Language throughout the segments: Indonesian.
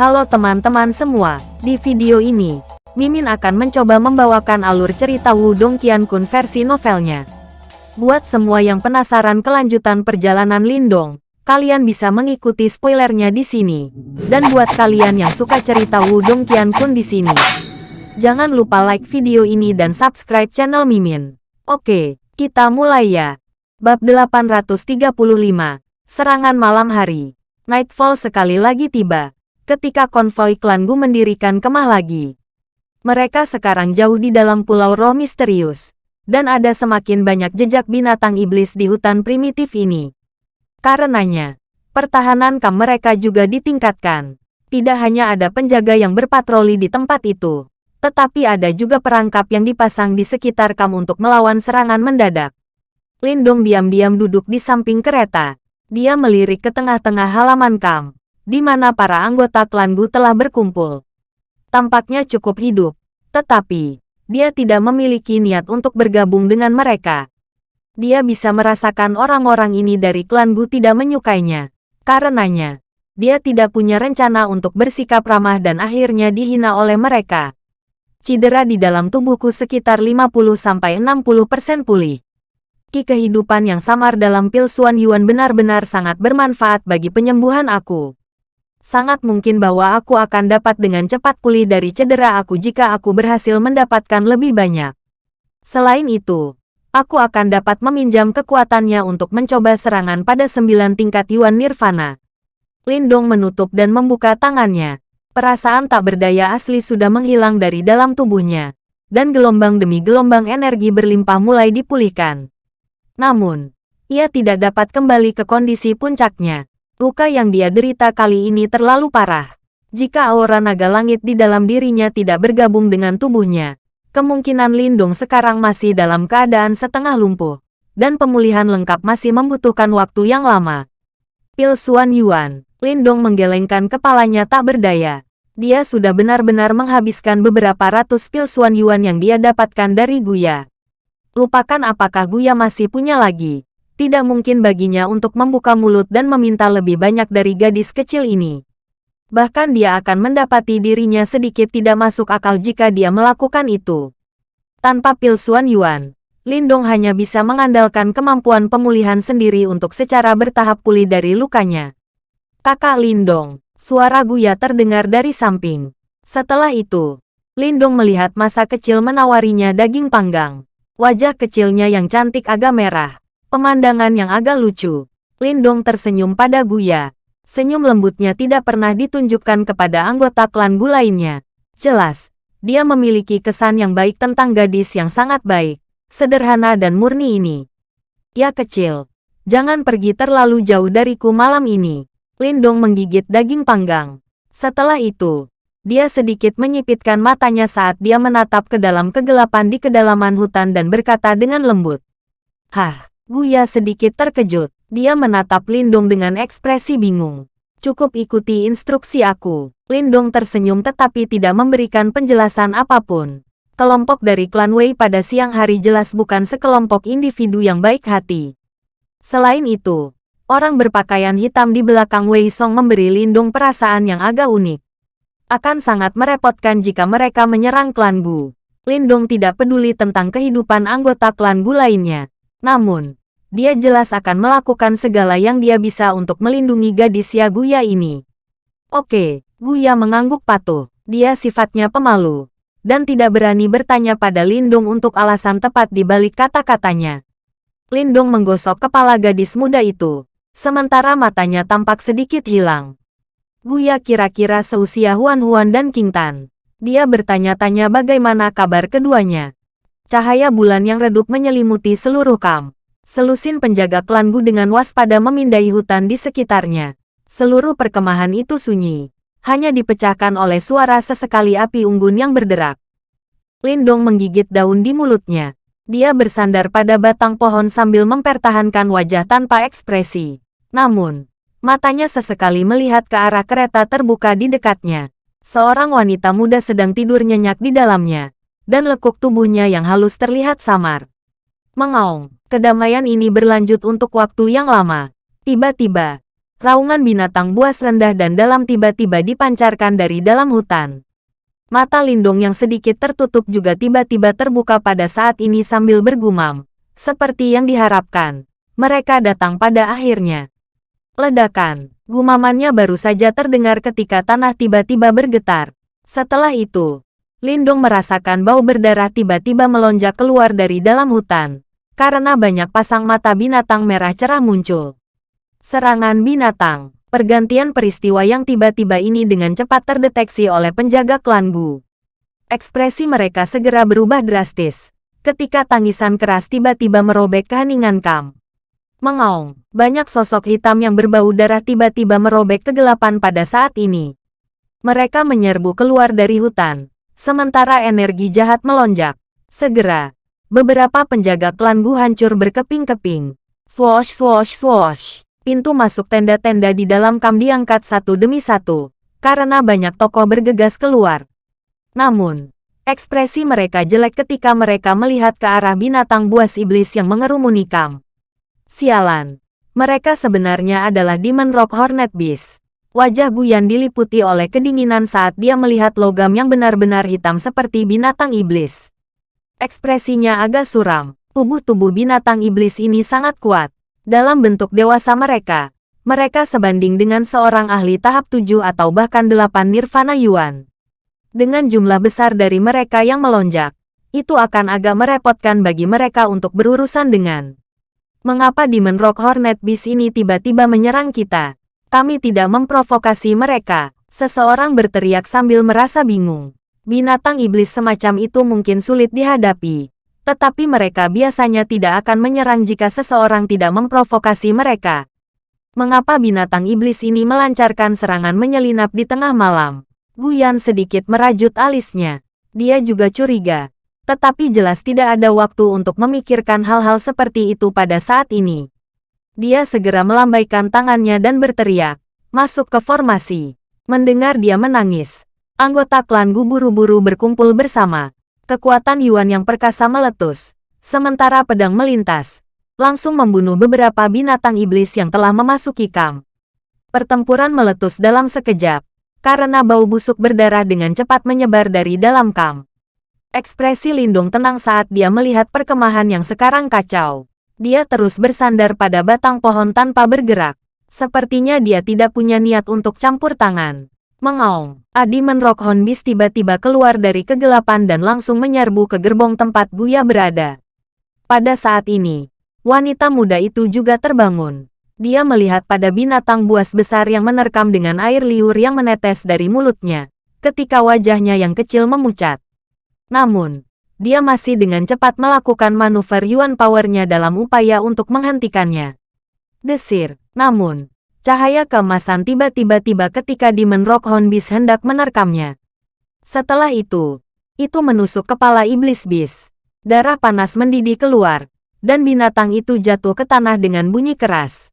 Halo teman-teman semua, di video ini, Mimin akan mencoba membawakan alur cerita Wudong Qiankun versi novelnya. Buat semua yang penasaran kelanjutan perjalanan Lindong, kalian bisa mengikuti spoilernya di sini. Dan buat kalian yang suka cerita Wudong Qiankun di sini, jangan lupa like video ini dan subscribe channel Mimin. Oke, kita mulai ya. Bab 835, Serangan Malam Hari. Nightfall sekali lagi tiba ketika konvoi klan Gu mendirikan kemah lagi. Mereka sekarang jauh di dalam pulau roh misterius, dan ada semakin banyak jejak binatang iblis di hutan primitif ini. Karenanya, pertahanan kam mereka juga ditingkatkan. Tidak hanya ada penjaga yang berpatroli di tempat itu, tetapi ada juga perangkap yang dipasang di sekitar kam untuk melawan serangan mendadak. Lindong diam-diam duduk di samping kereta. Dia melirik ke tengah-tengah halaman kam di mana para anggota klan Gu telah berkumpul. Tampaknya cukup hidup, tetapi dia tidak memiliki niat untuk bergabung dengan mereka. Dia bisa merasakan orang-orang ini dari klan Gu tidak menyukainya. Karenanya, dia tidak punya rencana untuk bersikap ramah dan akhirnya dihina oleh mereka. Cedera di dalam tubuhku sekitar 50-60% pulih. Ki kehidupan yang samar dalam pil Suan Yuan benar-benar sangat bermanfaat bagi penyembuhan aku sangat mungkin bahwa aku akan dapat dengan cepat pulih dari cedera aku jika aku berhasil mendapatkan lebih banyak. Selain itu, aku akan dapat meminjam kekuatannya untuk mencoba serangan pada sembilan tingkat Yuan Nirvana. Lindong menutup dan membuka tangannya. Perasaan tak berdaya asli sudah menghilang dari dalam tubuhnya, dan gelombang demi gelombang energi berlimpah mulai dipulihkan. Namun, ia tidak dapat kembali ke kondisi puncaknya. Luka yang dia derita kali ini terlalu parah. Jika aura naga langit di dalam dirinya tidak bergabung dengan tubuhnya, kemungkinan Lindung sekarang masih dalam keadaan setengah lumpuh, dan pemulihan lengkap masih membutuhkan waktu yang lama. Pil Suan Yuan, Lindong menggelengkan kepalanya tak berdaya. Dia sudah benar-benar menghabiskan beberapa ratus pil Suan Yuan yang dia dapatkan dari Guya. Lupakan apakah Guya masih punya lagi tidak mungkin baginya untuk membuka mulut dan meminta lebih banyak dari gadis kecil ini. Bahkan dia akan mendapati dirinya sedikit tidak masuk akal jika dia melakukan itu. Tanpa pil Suan Yuan, Lindong hanya bisa mengandalkan kemampuan pemulihan sendiri untuk secara bertahap pulih dari lukanya. Kakak Lindong, suara Guya terdengar dari samping. Setelah itu, Lindong melihat masa kecil menawarinya daging panggang. Wajah kecilnya yang cantik agak merah. Pemandangan yang agak lucu. Lindong tersenyum pada Guya. Senyum lembutnya tidak pernah ditunjukkan kepada anggota klan Gu lainnya. Jelas, dia memiliki kesan yang baik tentang gadis yang sangat baik, sederhana dan murni ini. Ya kecil, jangan pergi terlalu jauh dariku malam ini. Lindong menggigit daging panggang. Setelah itu, dia sedikit menyipitkan matanya saat dia menatap ke dalam kegelapan di kedalaman hutan dan berkata dengan lembut. Hah, Guya sedikit terkejut. Dia menatap Lindong dengan ekspresi bingung. Cukup ikuti instruksi aku. Lindong tersenyum tetapi tidak memberikan penjelasan apa pun. Kelompok dari klan Wei pada siang hari jelas bukan sekelompok individu yang baik hati. Selain itu, orang berpakaian hitam di belakang Wei Song memberi Lindong perasaan yang agak unik. Akan sangat merepotkan jika mereka menyerang klan Gu. Lindong tidak peduli tentang kehidupan anggota klan Gu lainnya. Namun, dia jelas akan melakukan segala yang dia bisa untuk melindungi gadis Yaguya ini. Oke, Guya mengangguk patuh. Dia sifatnya pemalu, dan tidak berani bertanya pada Lindung untuk alasan tepat di balik kata-katanya. Lindung menggosok kepala gadis muda itu, sementara matanya tampak sedikit hilang. Guya kira-kira seusia Huan Huan dan King Tan. Dia bertanya-tanya bagaimana kabar keduanya. Cahaya bulan yang redup menyelimuti seluruh kamp. Selusin penjaga klan Gu dengan waspada memindai hutan di sekitarnya. Seluruh perkemahan itu sunyi. Hanya dipecahkan oleh suara sesekali api unggun yang berderak. Lindong menggigit daun di mulutnya. Dia bersandar pada batang pohon sambil mempertahankan wajah tanpa ekspresi. Namun, matanya sesekali melihat ke arah kereta terbuka di dekatnya. Seorang wanita muda sedang tidur nyenyak di dalamnya, dan lekuk tubuhnya yang halus terlihat samar. Mengaung. Kedamaian ini berlanjut untuk waktu yang lama. Tiba-tiba, Raungan binatang buas rendah dan dalam tiba-tiba dipancarkan dari dalam hutan. Mata Lindong yang sedikit tertutup juga tiba-tiba terbuka pada saat ini sambil bergumam. Seperti yang diharapkan, mereka datang pada akhirnya. Ledakan, gumamannya baru saja terdengar ketika tanah tiba-tiba bergetar. Setelah itu, Lindong merasakan bau berdarah tiba-tiba melonjak keluar dari dalam hutan. Karena banyak pasang mata binatang merah cerah muncul. Serangan binatang. Pergantian peristiwa yang tiba-tiba ini dengan cepat terdeteksi oleh penjaga klan Gu. Ekspresi mereka segera berubah drastis. Ketika tangisan keras tiba-tiba merobek keheningan Kam. Mengaung, banyak sosok hitam yang berbau darah tiba-tiba merobek kegelapan pada saat ini. Mereka menyerbu keluar dari hutan, sementara energi jahat melonjak. Segera, beberapa penjaga klan Gu hancur berkeping-keping. Swoosh swoosh swoosh. Pintu masuk tenda-tenda di dalam kam diangkat satu demi satu, karena banyak tokoh bergegas keluar. Namun, ekspresi mereka jelek ketika mereka melihat ke arah binatang buas iblis yang mengerumuni kam. Sialan, mereka sebenarnya adalah Demon Rock Hornet Beast. Wajah Guyan diliputi oleh kedinginan saat dia melihat logam yang benar-benar hitam seperti binatang iblis. Ekspresinya agak suram. Tubuh-tubuh binatang iblis ini sangat kuat. Dalam bentuk dewasa mereka, mereka sebanding dengan seorang ahli tahap 7 atau bahkan 8 Nirvana Yuan. Dengan jumlah besar dari mereka yang melonjak, itu akan agak merepotkan bagi mereka untuk berurusan dengan. Mengapa Demon Rock Hornet Beast ini tiba-tiba menyerang kita? Kami tidak memprovokasi mereka, seseorang berteriak sambil merasa bingung. Binatang iblis semacam itu mungkin sulit dihadapi, tetapi mereka biasanya tidak akan menyerang jika seseorang tidak memprovokasi mereka. Mengapa binatang iblis ini melancarkan serangan menyelinap di tengah malam? Guyan sedikit merajut alisnya. Dia juga curiga. Tetapi jelas tidak ada waktu untuk memikirkan hal-hal seperti itu pada saat ini. Dia segera melambaikan tangannya dan berteriak. Masuk ke formasi. Mendengar dia menangis. Anggota klan Gu buru-buru berkumpul bersama. Kekuatan Yuan yang perkasa meletus, sementara pedang melintas, langsung membunuh beberapa binatang iblis yang telah memasuki kamp. Pertempuran meletus dalam sekejap, karena bau busuk berdarah dengan cepat menyebar dari dalam kamp. Ekspresi Lindung tenang saat dia melihat perkemahan yang sekarang kacau. Dia terus bersandar pada batang pohon tanpa bergerak. Sepertinya dia tidak punya niat untuk campur tangan. Mengaung, Adi Menrock Hornbeast tiba-tiba keluar dari kegelapan dan langsung menyerbu ke gerbong tempat Buya berada. Pada saat ini, wanita muda itu juga terbangun. Dia melihat pada binatang buas besar yang menerkam dengan air liur yang menetes dari mulutnya, ketika wajahnya yang kecil memucat. Namun, dia masih dengan cepat melakukan manuver Yuan Power-nya dalam upaya untuk menghentikannya. Desir, namun, Cahaya keemasan tiba-tiba tiba ketika Demon Rock Hornbeast hendak menerkamnya. Setelah itu, itu menusuk kepala iblis bis. Darah panas mendidih keluar, dan binatang itu jatuh ke tanah dengan bunyi keras.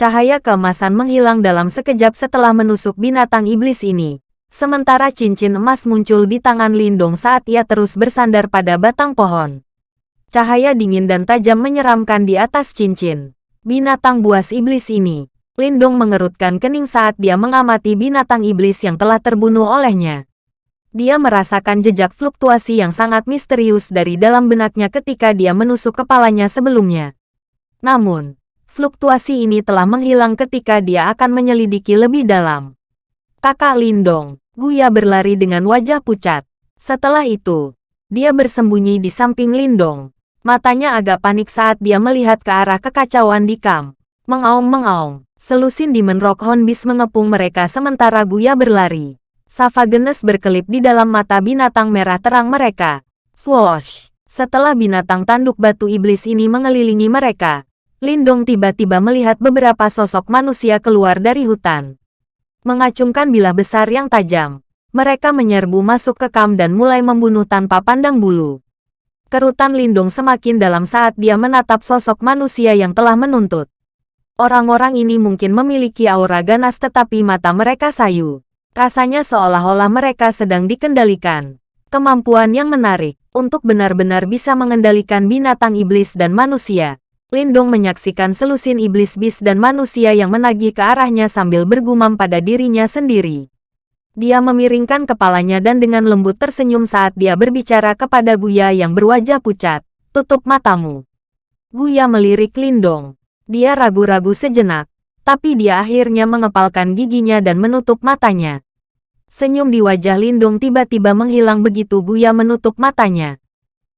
Cahaya keemasan menghilang dalam sekejap setelah menusuk binatang iblis ini. Sementara cincin emas muncul di tangan Lindong saat ia terus bersandar pada batang pohon. Cahaya dingin dan tajam menyeramkan di atas cincin. Binatang buas iblis ini, Lindong mengerutkan kening saat dia mengamati binatang iblis yang telah terbunuh olehnya. Dia merasakan jejak fluktuasi yang sangat misterius dari dalam benaknya ketika dia menusuk kepalanya sebelumnya. Namun, fluktuasi ini telah menghilang ketika dia akan menyelidiki lebih dalam. Kakak Lindong, Guya berlari dengan wajah pucat. Setelah itu, dia bersembunyi di samping Lindong. Matanya agak panik saat dia melihat ke arah kekacauan di kamp. Mengaung-mengaung. Selusin Demon Rock Hornbeast mengepung mereka sementara Guya berlari. Savagenes berkelip di dalam mata binatang merah terang mereka. Swoosh! Setelah binatang tanduk batu iblis ini mengelilingi mereka, Lindong tiba-tiba melihat beberapa sosok manusia keluar dari hutan. Mengacungkan bilah besar yang tajam, mereka menyerbu masuk ke kam dan mulai membunuh tanpa pandang bulu. Kerutan Lindong semakin dalam saat dia menatap sosok manusia yang telah menuntut. Orang-orang ini mungkin memiliki aura ganas tetapi mata mereka sayu. Rasanya seolah-olah mereka sedang dikendalikan. Kemampuan yang menarik untuk benar-benar bisa mengendalikan binatang iblis dan manusia. Lindong menyaksikan selusin iblis bis dan manusia yang menagih ke arahnya sambil bergumam pada dirinya sendiri. Dia memiringkan kepalanya dan dengan lembut tersenyum saat dia berbicara kepada Guya yang berwajah pucat. Tutup matamu. Guya melirik Lindong. Dia ragu-ragu sejenak, tapi dia akhirnya mengepalkan giginya dan menutup matanya. Senyum di wajah Lindong tiba-tiba menghilang begitu Guya menutup matanya.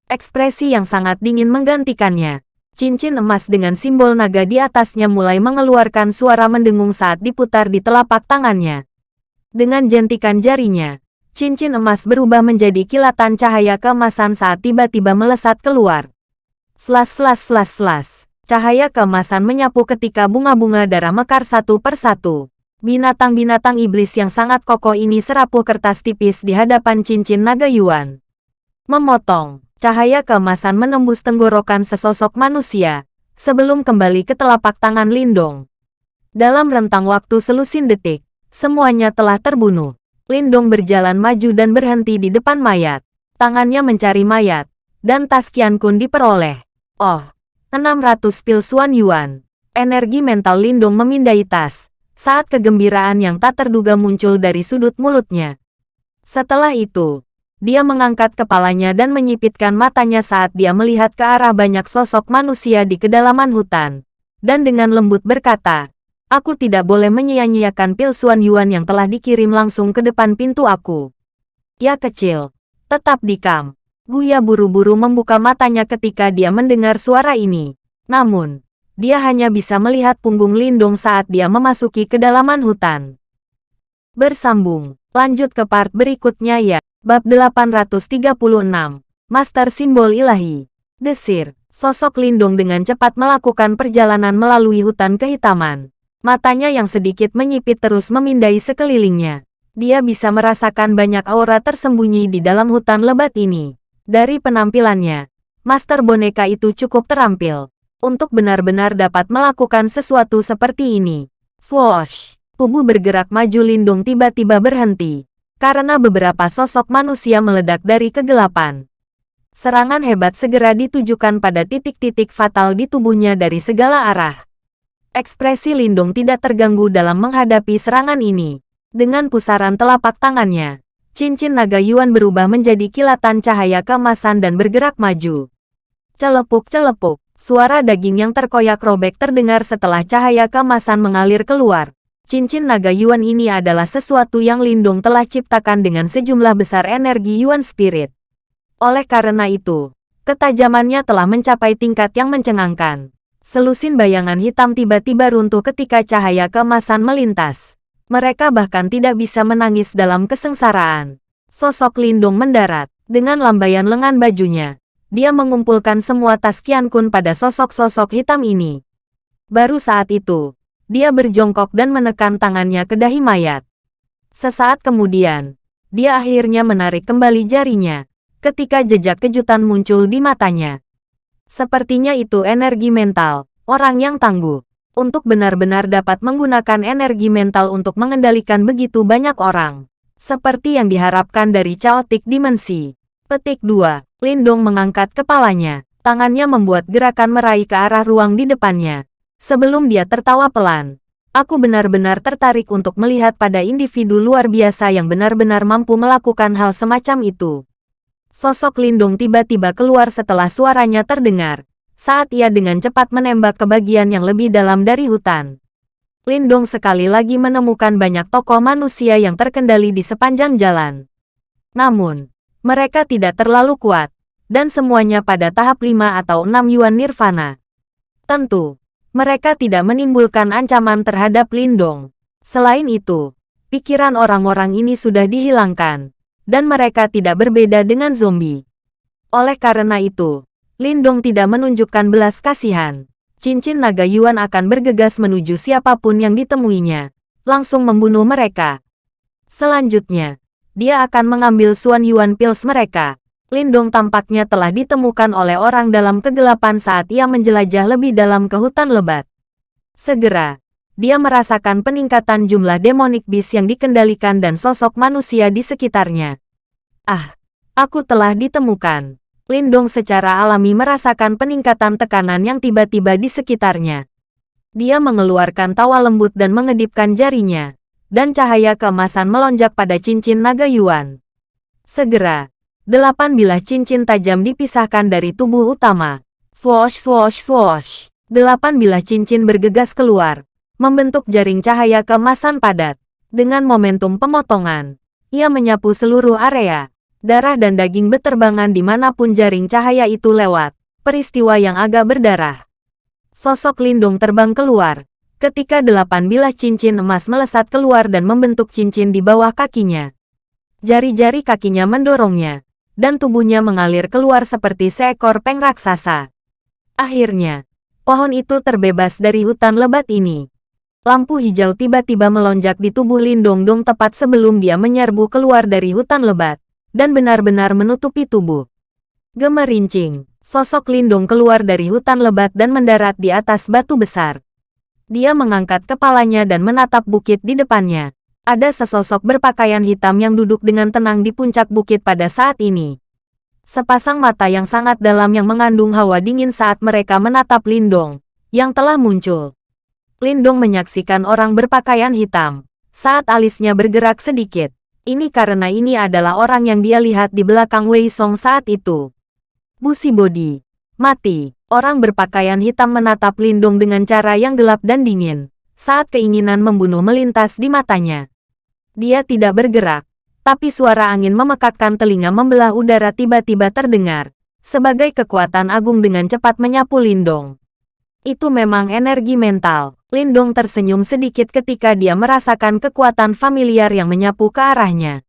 Ekspresi yang sangat dingin menggantikannya. Cincin emas dengan simbol naga di atasnya mulai mengeluarkan suara mendengung saat diputar di telapak tangannya. Dengan jentikan jarinya, cincin emas berubah menjadi kilatan cahaya keemasan saat tiba-tiba melesat keluar. Slas slas slas slas. Cahaya keemasan menyapu ketika bunga-bunga darah mekar satu persatu. Binatang-binatang iblis yang sangat kokoh ini serapuh kertas tipis di hadapan cincin naga Yuan. Memotong. Cahaya keemasan menembus tenggorokan sesosok manusia, sebelum kembali ke telapak tangan Lindong. Dalam rentang waktu selusin detik, semuanya telah terbunuh. Lindong berjalan maju dan berhenti di depan mayat. Tangannya mencari mayat, dan tas Qian Kun diperoleh. Oh, 600 pil Suan Yuan. Energi mental Lindong memindai tas, saat kegembiraan yang tak terduga muncul dari sudut mulutnya. Setelah itu, dia mengangkat kepalanya dan menyipitkan matanya saat dia melihat ke arah banyak sosok manusia di kedalaman hutan. Dan dengan lembut berkata, Aku tidak boleh menyia-nyiakan pil Suan Yuan yang telah dikirim langsung ke depan pintu aku. Ya kecil, tetap di Guya buru-buru membuka matanya ketika dia mendengar suara ini. Namun, dia hanya bisa melihat punggung Lindung saat dia memasuki kedalaman hutan. Bersambung, lanjut ke part berikutnya ya. Bab 836, Master Simbol Ilahi. Desir, sosok Lindung dengan cepat melakukan perjalanan melalui hutan kehitaman. Matanya yang sedikit menyipit terus memindai sekelilingnya. Dia bisa merasakan banyak aura tersembunyi di dalam hutan lebat ini. Dari penampilannya, Master Boneka itu cukup terampil untuk benar-benar dapat melakukan sesuatu seperti ini. Swoosh! Tubuh bergerak maju Lindung tiba-tiba berhenti karena beberapa sosok manusia meledak dari kegelapan. Serangan hebat segera ditujukan pada titik-titik fatal di tubuhnya dari segala arah. Ekspresi Lindung tidak terganggu dalam menghadapi serangan ini. Dengan pusaran telapak tangannya, cincin naga Yuan berubah menjadi kilatan cahaya kemasan dan bergerak maju. Celepuk-celepuk, suara daging yang terkoyak robek terdengar setelah cahaya kemasan mengalir keluar. Cincin naga Yuan ini adalah sesuatu yang Lindung telah ciptakan dengan sejumlah besar energi Yuan Spirit. Oleh karena itu, ketajamannya telah mencapai tingkat yang mencengangkan. Selusin bayangan hitam tiba-tiba runtuh ketika cahaya kemasan melintas. Mereka bahkan tidak bisa menangis dalam kesengsaraan. Sosok Lindung mendarat. Dengan lambaian lengan bajunya, dia mengumpulkan semua tas Qian Kun pada sosok-sosok hitam ini. Baru saat itu, dia berjongkok dan menekan tangannya ke dahi mayat. Sesaat kemudian, dia akhirnya menarik kembali jarinya, ketika jejak kejutan muncul di matanya. Sepertinya itu energi mental, orang yang tangguh. Untuk benar-benar dapat menggunakan energi mental untuk mengendalikan begitu banyak orang. Seperti yang diharapkan dari Chaotic Dimensi. Petik 2. Lindong mengangkat kepalanya. Tangannya membuat gerakan meraih ke arah ruang di depannya. Sebelum dia tertawa pelan, aku benar-benar tertarik untuk melihat pada individu luar biasa yang benar-benar mampu melakukan hal semacam itu. Sosok Lindung tiba-tiba keluar setelah suaranya terdengar, saat ia dengan cepat menembak ke bagian yang lebih dalam dari hutan. Lindong sekali lagi menemukan banyak tokoh manusia yang terkendali di sepanjang jalan. Namun, mereka tidak terlalu kuat, dan semuanya pada tahap 5 atau 6 Yuan Nirvana. Tentu, mereka tidak menimbulkan ancaman terhadap Lindong. Selain itu, pikiran orang-orang ini sudah dihilangkan, dan mereka tidak berbeda dengan zombie. Oleh karena itu, Lindong tidak menunjukkan belas kasihan. Cincin naga Yuan akan bergegas menuju siapa pun yang ditemuinya, langsung membunuh mereka. Selanjutnya, dia akan mengambil Suan Yuan Pills mereka, Lindong tampaknya telah ditemukan oleh orang dalam kegelapan saat ia menjelajah lebih dalam ke hutan lebat. Segera, dia merasakan peningkatan jumlah demonik bis yang dikendalikan dan sosok manusia di sekitarnya. Ah, aku telah ditemukan. Lindong secara alami merasakan peningkatan tekanan yang tiba-tiba di sekitarnya. Dia mengeluarkan tawa lembut dan mengedipkan jarinya, dan cahaya keemasan melonjak pada cincin naga Yuan. Segera, delapan bilah cincin tajam dipisahkan dari tubuh utama. Swoosh swoosh swoosh. Delapan bilah cincin bergegas keluar, membentuk jaring cahaya keemasan padat. Dengan momentum pemotongan, ia menyapu seluruh area. Darah dan daging beterbangan di mana pun jaring cahaya itu lewat. Peristiwa yang agak berdarah. Sosok Lindung terbang keluar. Ketika delapan bilah cincin emas melesat keluar dan membentuk cincin di bawah kakinya. Jari-jari kakinya mendorongnya. Dan tubuhnya mengalir keluar seperti seekor peng raksasa. Akhirnya, pohon itu terbebas dari hutan lebat ini. Lampu hijau tiba-tiba melonjak di tubuh Lindong Dong tepat sebelum dia menyerbu keluar dari hutan lebat dan benar-benar menutupi tubuh. Gemerincing, sosok Lindung keluar dari hutan lebat dan mendarat di atas batu besar. Dia mengangkat kepalanya dan menatap bukit di depannya. Ada sesosok berpakaian hitam yang duduk dengan tenang di puncak bukit pada saat ini. Sepasang mata yang sangat dalam yang mengandung hawa dingin saat mereka menatap Lindong, yang telah muncul. Lindong menyaksikan orang berpakaian hitam, saat alisnya bergerak sedikit. Ini karena ini adalah orang yang dia lihat di belakang Wei Song saat itu. Busi Bodi. Mati. Orang berpakaian hitam menatap Lindung dengan cara yang gelap dan dingin. Saat keinginan membunuh melintas di matanya. Dia tidak bergerak. Tapi suara angin memekakkan telinga membelah udara tiba-tiba terdengar. Sebagai kekuatan agung dengan cepat menyapu Lindong. Itu memang energi mental. Lindong tersenyum sedikit ketika dia merasakan kekuatan familiar yang menyapu ke arahnya.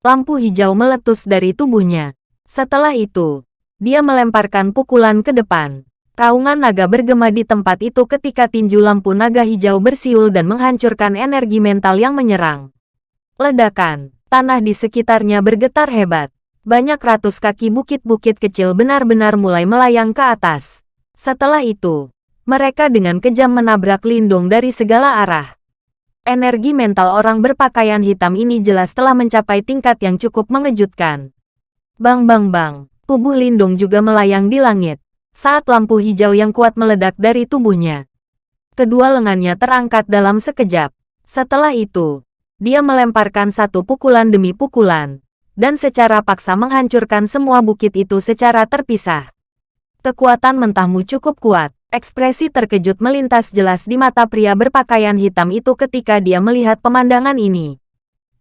Lampu hijau meletus dari tubuhnya. Setelah itu, dia melemparkan pukulan ke depan. Raungan naga bergema di tempat itu ketika tinju lampu naga hijau bersiul dan menghancurkan energi mental yang menyerang. Ledakan, tanah di sekitarnya bergetar hebat. Banyak ratus kaki bukit-bukit kecil benar-benar mulai melayang ke atas. Setelah itu, mereka dengan kejam menabrak Lindung dari segala arah. Energi mental orang berpakaian hitam ini jelas telah mencapai tingkat yang cukup mengejutkan. Bang bang bang, tubuh Lindung juga melayang di langit, saat lampu hijau yang kuat meledak dari tubuhnya. Kedua lengannya terangkat dalam sekejap. Setelah itu, dia melemparkan satu pukulan demi pukulan, dan secara paksa menghancurkan semua bukit itu secara terpisah. Kekuatan mentahmu cukup kuat. Ekspresi terkejut melintas jelas di mata pria berpakaian hitam itu ketika dia melihat pemandangan ini.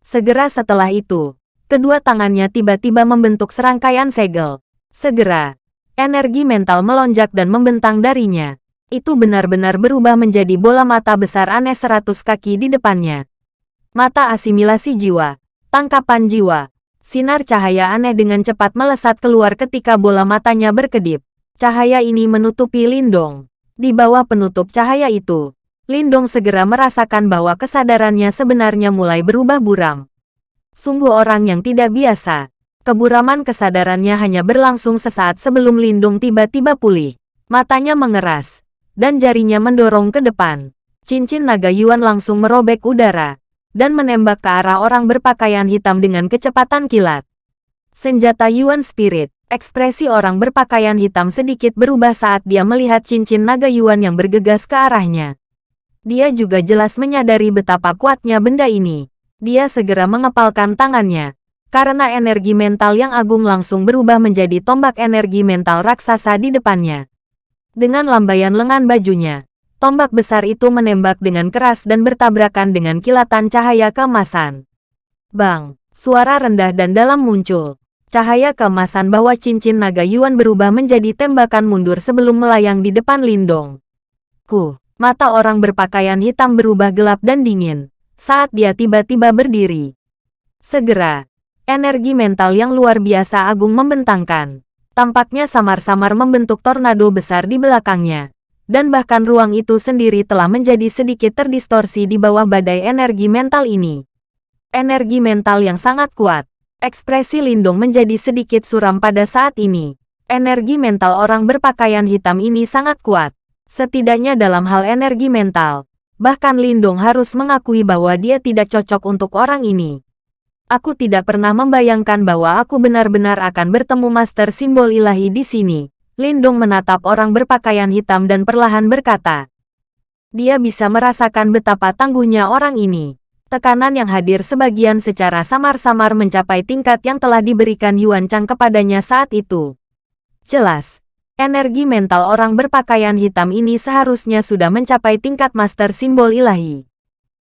Segera setelah itu, kedua tangannya tiba-tiba membentuk serangkaian segel. Segera, energi mental melonjak dan membentang darinya. Itu benar-benar berubah menjadi bola mata besar aneh seratus kaki di depannya. Mata asimilasi jiwa, tangkapan jiwa, sinar cahaya aneh dengan cepat melesat keluar ketika bola matanya berkedip. Cahaya ini menutupi Lindong. Di bawah penutup cahaya itu, Lindong segera merasakan bahwa kesadarannya sebenarnya mulai berubah buram. Sungguh orang yang tidak biasa. Keburaman kesadarannya hanya berlangsung sesaat sebelum Lindong tiba-tiba pulih. Matanya mengeras, dan jarinya mendorong ke depan. Cincin naga Yuan langsung merobek udara, dan menembak ke arah orang berpakaian hitam dengan kecepatan kilat. Senjata Yuan Spirit Ekspresi orang berpakaian hitam sedikit berubah saat dia melihat cincin naga Yuan yang bergegas ke arahnya. Dia juga jelas menyadari betapa kuatnya benda ini. Dia segera mengepalkan tangannya. Karena energi mental yang agung langsung berubah menjadi tombak energi mental raksasa di depannya. Dengan lambaian lengan bajunya, tombak besar itu menembak dengan keras dan bertabrakan dengan kilatan cahaya keemasan. Bang, suara rendah dan dalam muncul Cahaya keemasan bahwa cincin naga Yuan berubah menjadi tembakan mundur sebelum melayang di depan Lindong. Ku, mata orang berpakaian hitam berubah gelap dan dingin saat dia tiba-tiba berdiri. Segera, energi mental yang luar biasa agung membentangkan. Tampaknya samar-samar membentuk tornado besar di belakangnya. Dan bahkan ruang itu sendiri telah menjadi sedikit terdistorsi di bawah badai energi mental ini. Energi mental yang sangat kuat Ekspresi Lindung menjadi sedikit suram pada saat ini. Energi mental orang berpakaian hitam ini sangat kuat. Setidaknya dalam hal energi mental. Bahkan Lindung harus mengakui bahwa dia tidak cocok untuk orang ini. Aku tidak pernah membayangkan bahwa aku benar-benar akan bertemu Master Simbol Ilahi di sini. Lindong menatap orang berpakaian hitam dan perlahan berkata. Dia bisa merasakan betapa tangguhnya orang ini. Tekanan yang hadir sebagian secara samar-samar mencapai tingkat yang telah diberikan Yuan Chang kepadanya saat itu. Jelas, energi mental orang berpakaian hitam ini seharusnya sudah mencapai tingkat master simbol ilahi.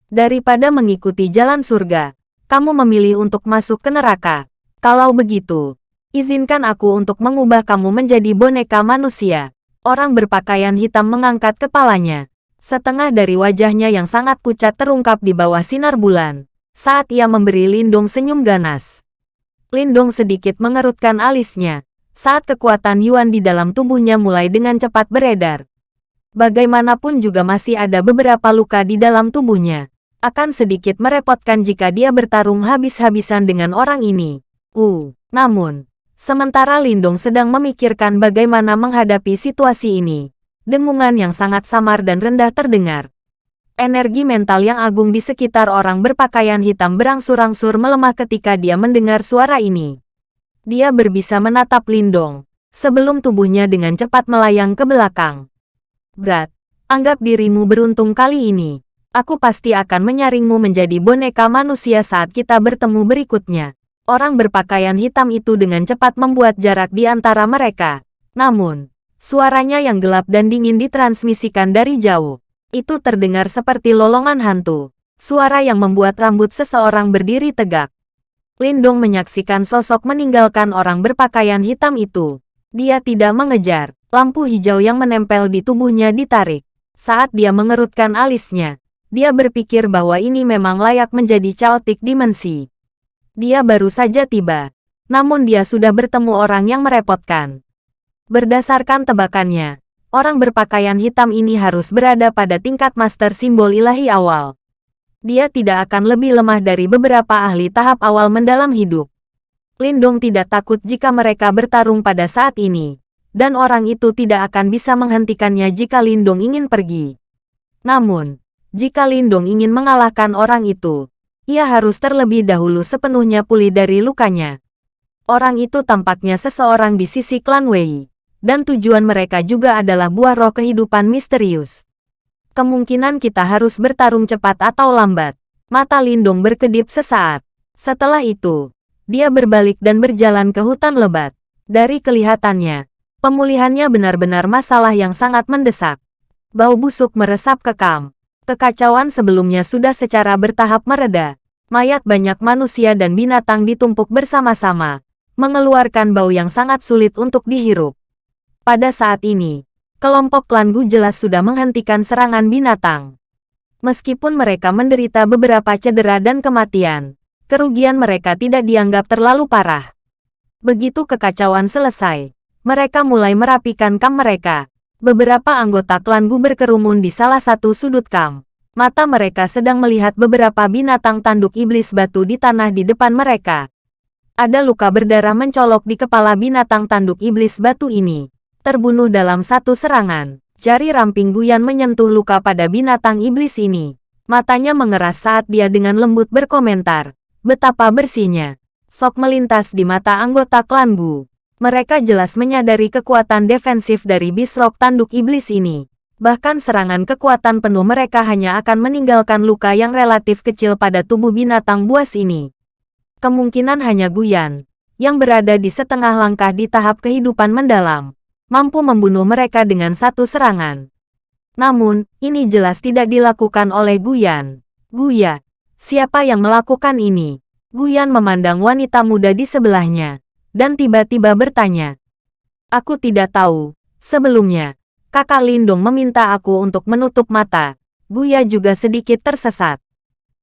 Daripada mengikuti jalan surga, kamu memilih untuk masuk ke neraka. Kalau begitu, izinkan aku untuk mengubah kamu menjadi boneka manusia. Orang berpakaian hitam mengangkat kepalanya. Setengah dari wajahnya yang sangat pucat terungkap di bawah sinar bulan. Saat ia memberi Lindung senyum ganas. Lindung sedikit mengerutkan alisnya. Saat kekuatan Yuan di dalam tubuhnya mulai dengan cepat beredar. Bagaimanapun juga masih ada beberapa luka di dalam tubuhnya akan sedikit merepotkan jika dia bertarung habis-habisan dengan orang ini. Uh, namun, sementara Lindong sedang memikirkan bagaimana menghadapi situasi ini, dengungan yang sangat samar dan rendah terdengar. Energi mental yang agung di sekitar orang berpakaian hitam berangsur-angsur melemah ketika dia mendengar suara ini. Dia berbisa menatap Lindong, sebelum tubuhnya dengan cepat melayang ke belakang. Berat, anggap dirimu beruntung kali ini Aku pasti akan menyaringmu menjadi boneka manusia saat kita bertemu berikutnya. Orang berpakaian hitam itu dengan cepat membuat jarak di antara mereka. Namun, suaranya yang gelap dan dingin ditransmisikan dari jauh. Itu terdengar seperti lolongan hantu. Suara yang membuat rambut seseorang berdiri tegak. Lindong menyaksikan sosok meninggalkan orang berpakaian hitam itu. Dia tidak mengejar. Lampu hijau yang menempel di tubuhnya ditarik. Saat dia mengerutkan alisnya, dia berpikir bahwa ini memang layak menjadi chaotic dimensi. Dia baru saja tiba, namun dia sudah bertemu orang yang merepotkan. Berdasarkan tebakannya, orang berpakaian hitam ini harus berada pada tingkat master simbol ilahi awal. Dia tidak akan lebih lemah dari beberapa ahli tahap awal mendalam hidup. Lindong tidak takut jika mereka bertarung pada saat ini, dan orang itu tidak akan bisa menghentikannya jika Lindong ingin pergi. Namun, jika Lindong ingin mengalahkan orang itu, ia harus terlebih dahulu sepenuhnya pulih dari lukanya. Orang itu tampaknya seseorang di sisi klan Wei, dan tujuan mereka juga adalah buah roh kehidupan misterius. Kemungkinan kita harus bertarung cepat atau lambat. Mata Lindong berkedip sesaat. Setelah itu, dia berbalik dan berjalan ke hutan lebat. Dari kelihatannya, pemulihannya benar-benar masalah yang sangat mendesak. Bau busuk meresap ke kam. Kekacauan sebelumnya sudah secara bertahap mereda. Mayat banyak manusia dan binatang ditumpuk bersama-sama, mengeluarkan bau yang sangat sulit untuk dihirup. Pada saat ini, kelompok klan Gu jelas sudah menghentikan serangan binatang. Meskipun mereka menderita beberapa cedera dan kematian, kerugian mereka tidak dianggap terlalu parah. Begitu kekacauan selesai, mereka mulai merapikan kam mereka, Beberapa anggota klan Gu berkerumun di salah satu sudut kam. Mata mereka sedang melihat beberapa binatang tanduk iblis batu di tanah di depan mereka. Ada luka berdarah mencolok di kepala binatang tanduk iblis batu ini. Terbunuh dalam satu serangan. Jari ramping Guyan menyentuh luka pada binatang iblis ini. Matanya mengeras saat dia dengan lembut berkomentar. Betapa bersihnya. Sok melintas di mata anggota klan Gu. Mereka jelas menyadari kekuatan defensif dari Bisrok tanduk iblis ini. Bahkan serangan kekuatan penuh mereka hanya akan meninggalkan luka yang relatif kecil pada tubuh binatang buas ini. Kemungkinan hanya Guyan, yang berada di setengah langkah di tahap kehidupan mendalam, mampu membunuh mereka dengan satu serangan. Namun, ini jelas tidak dilakukan oleh Guyan. Guya, siapa yang melakukan ini? Guyan memandang wanita muda di sebelahnya dan tiba-tiba bertanya. Aku tidak tahu. Sebelumnya, kakak Lindung meminta aku untuk menutup mata. Buya juga sedikit tersesat.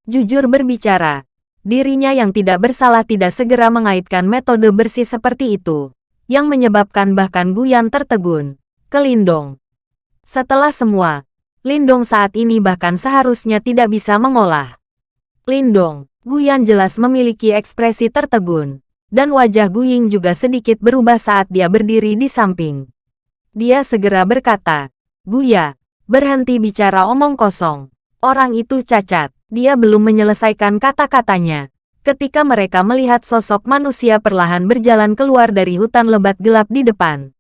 Jujur berbicara, dirinya yang tidak bersalah tidak segera mengaitkan metode bersih seperti itu, yang menyebabkan bahkan Guyan tertegun. Ke Lindong. Setelah semua, Lindong saat ini bahkan seharusnya tidak bisa mengolah. Lindong, Guyan jelas memiliki ekspresi tertegun dan wajah Gu Ying juga sedikit berubah saat dia berdiri di samping. Dia segera berkata, Buya, berhenti bicara omong kosong. Orang itu cacat. Dia belum menyelesaikan kata-katanya. Ketika mereka melihat sosok manusia perlahan berjalan keluar dari hutan lebat gelap di depan.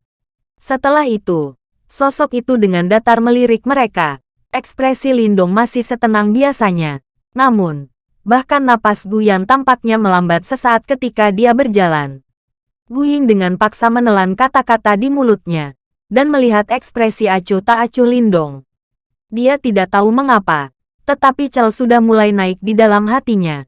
Setelah itu, sosok itu dengan datar melirik mereka. Ekspresi Lindong masih setenang biasanya. Namun, bahkan napas Guyan tampaknya melambat sesaat ketika dia berjalan. Guying dengan paksa menelan kata-kata di mulutnya, dan melihat ekspresi acuh tak acuh Lindong. Dia tidak tahu mengapa, tetapi Chel sudah mulai naik di dalam hatinya.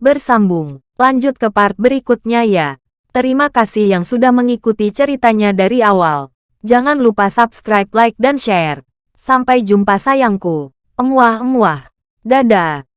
Bersambung, lanjut ke part berikutnya ya. Terima kasih yang sudah mengikuti ceritanya dari awal. Jangan lupa subscribe, like, dan share. Sampai jumpa sayangku. Emuah-emuah. Dadah.